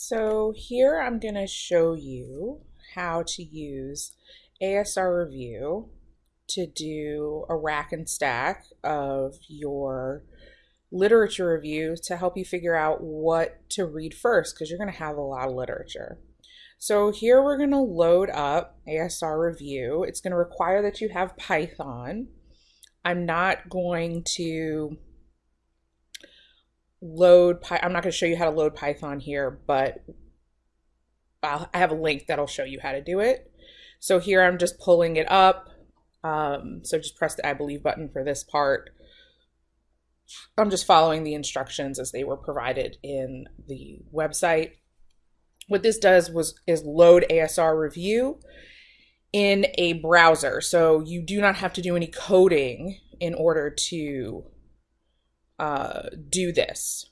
So here I'm going to show you how to use ASReview to do a rack and stack of your literature review to help you figure out what to read first because you're going to have a lot of literature. So here we're going to load up ASReview. It's going to require that you have Python. I'm not going to load, I'm not going to show you how to load Python here, but I'll, I have a link that'll show you how to do it. So here I'm just pulling it up. Um, so just press the I believe button for this part. I'm just following the instructions as they were provided in the website. What this does was is load ASReview in a browser. So you do not have to do any coding in order to uh, do this,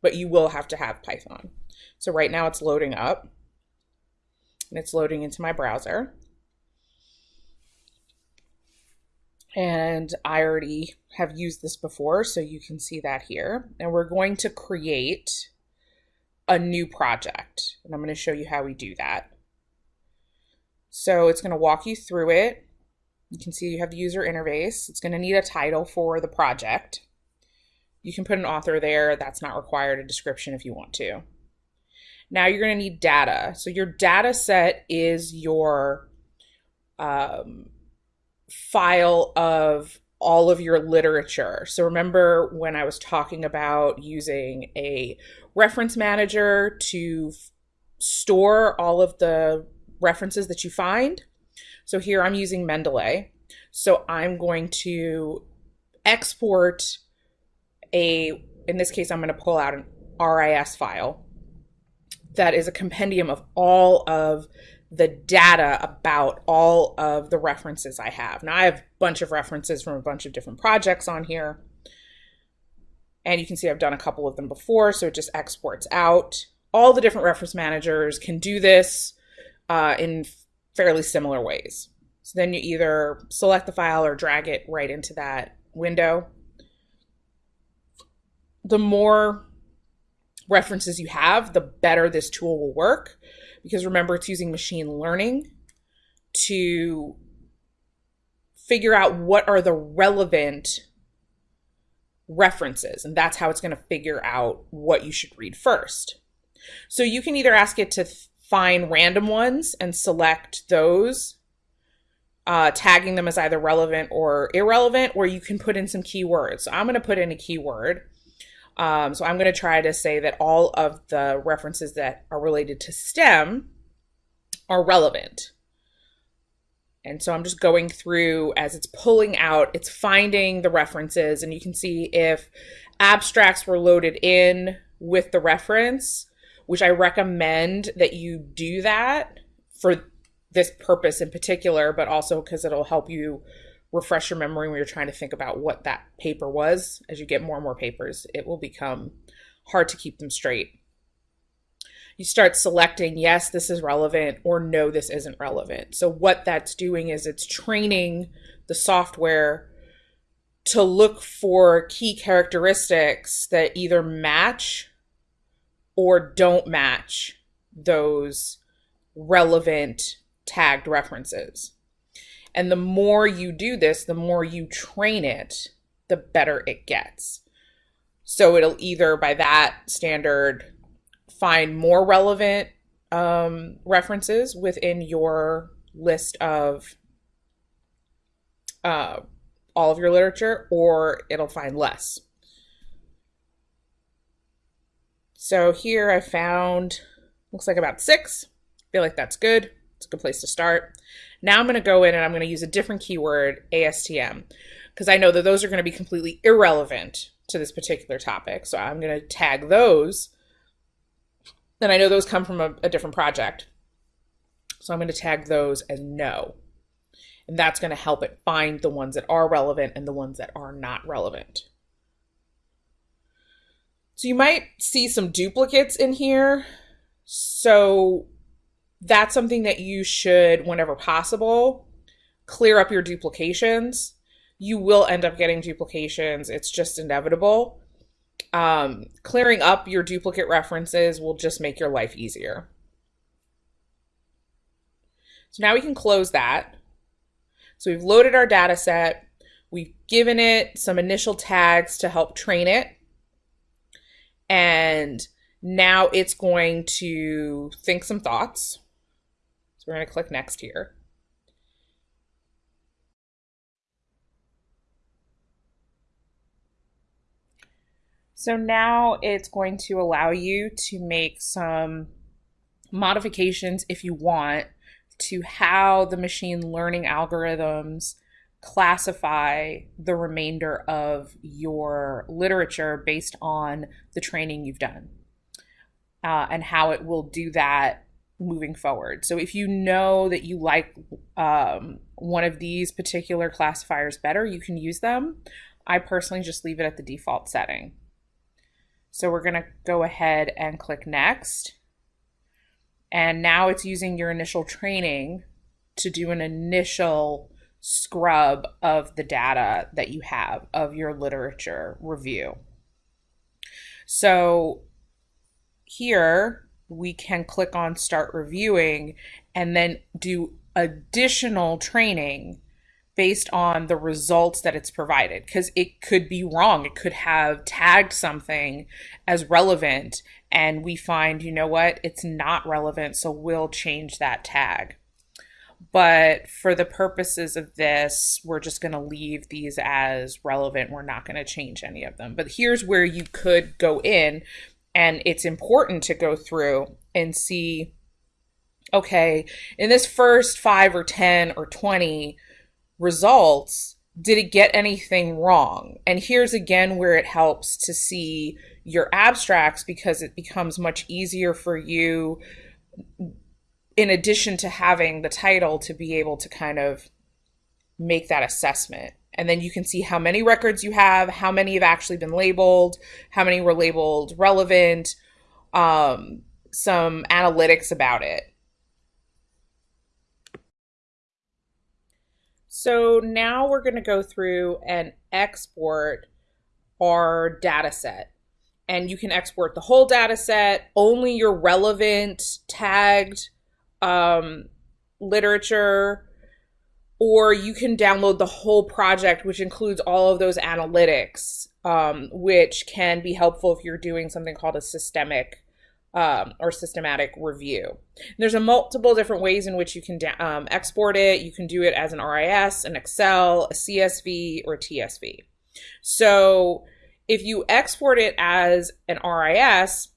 but you will have to have Python. So right now it's loading up and it's loading into my browser. And I already have used this before, so you can see that here. And we're going to create a new project. And I'm going to show you how we do that. So it's going to walk you through it. You can see you have the user interface. It's going to need a title for the project. You can put an author there. That's not required, a description if you want to. Now you're going to need data. So your data set is your um, file of all of your literature. So remember when I was talking about using a reference manager to store all of the references that you find? So here I'm using Mendeley. So I'm going to export a, in this case, I'm going to pull out an RIS file that is a compendium of all of the data about all of the references I have. Now I have a bunch of references from a bunch of different projects on here. And you can see I've done a couple of them before, so it just exports out. All the different reference managers can do this uh, in fairly similar ways. So then you either select the file or drag it right into that window the more references you have, the better this tool will work. Because remember, it's using machine learning to figure out what are the relevant references. And that's how it's going to figure out what you should read first. So you can either ask it to find random ones and select those, uh, tagging them as either relevant or irrelevant, or you can put in some keywords. So I'm going to put in a keyword um, so I'm going to try to say that all of the references that are related to STEM are relevant. And so I'm just going through as it's pulling out, it's finding the references, and you can see if abstracts were loaded in with the reference, which I recommend that you do that for this purpose in particular, but also because it'll help you refresh your memory when you're trying to think about what that paper was. As you get more and more papers, it will become hard to keep them straight. You start selecting, yes, this is relevant, or no, this isn't relevant. So, what that's doing is it's training the software to look for key characteristics that either match or don't match those relevant tagged references. And the more you do this, the more you train it, the better it gets. So it'll either, by that standard, find more relevant um, references within your list of uh, all of your literature, or it'll find less. So here I found, looks like about six. I feel like that's good. It's a good place to start. Now I'm going to go in and I'm going to use a different keyword, ASTM, because I know that those are going to be completely irrelevant to this particular topic. So I'm going to tag those. Then I know those come from a, a different project. So I'm going to tag those as no. And that's going to help it find the ones that are relevant and the ones that are not relevant. So you might see some duplicates in here. So that's something that you should, whenever possible, clear up your duplications. You will end up getting duplications, it's just inevitable. um, clearing up your duplicate references will just make your life easier. So now we can close that. So we've loaded our data set. We've given it some initial tags to help train it. And now it's going to think some thoughts. So we're going to click next here. So now it's going to allow you to make some modifications if you want to how the machine learning algorithms classify the remainder of your literature based on the training you've done uh, and how it will do that moving forward. So if you know that you like um, one of these particular classifiers better, you can use them. I personally just leave it at the default setting. So we're going to go ahead and click next. And now it's using your initial training to do an initial scrub of the data that you have of your literature review. So here we can click on start reviewing and then do additional training based on the results that it's provided because it could be wrong. It could have tagged something as relevant, and we find, you know what, it's not relevant, so we'll change that tag. But for the purposes of this, we're just going to leave these as relevant. We're not going to change any of them. But here's where you could go in, and it's important to go through and see okay, in this first five or 10 or 20, results, did it get anything wrong? And here's again where it helps to see your abstracts because it becomes much easier for you, in addition to having the title, to be able to kind of make that assessment. And then you can see how many records you have, how many have actually been labeled, how many were labeled relevant, um, some analytics about it. So now we're going to go through and export our data set. And you can export the whole data set, only your relevant tagged um, literature, or you can download the whole project, which includes all of those analytics, um, which can be helpful if you're doing something called a systemic um, or systematic review. There's a multiple different ways in which you can um, export it. You can do it as an RIS, an Excel, a CSV, or a TSV. So if you export it as an RIS,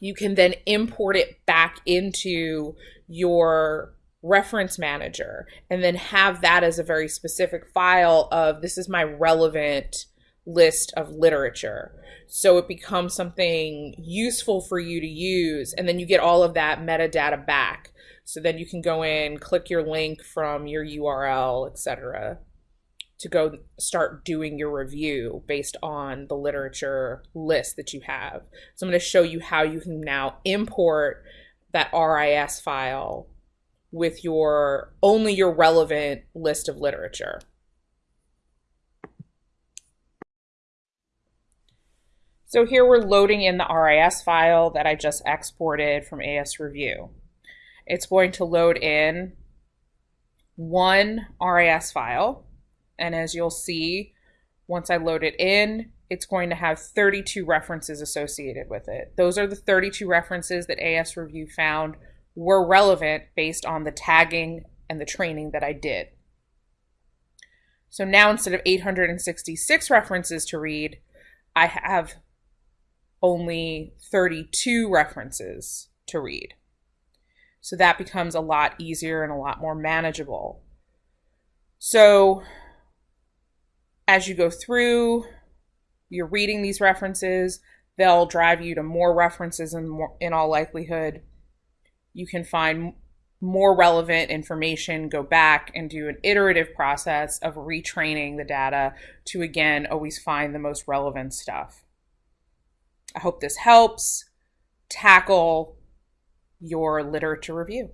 you can then import it back into your reference manager and then have that as a very specific file of this is my relevant list of literature. So it becomes something useful for you to use. And then you get all of that metadata back. So then you can go in, click your link from your URL, etc., to go start doing your review based on the literature list that you have. So I'm going to show you how you can now import that RIS file with your only your relevant list of literature. So here we're loading in the RIS file that I just exported from ASReview. It's going to load in one RIS file. And as you'll see, once I load it in, it's going to have 32 references associated with it. Those are the 32 references that ASReview found were relevant based on the tagging and the training that I did. So now instead of 866 references to read, I have only 32 references to read. So that becomes a lot easier and a lot more manageable. So as you go through, you're reading these references, they'll drive you to more references in, more, in all likelihood. You can find more relevant information, go back and do an iterative process of retraining the data to again always find the most relevant stuff. I hope this helps tackle your literature review.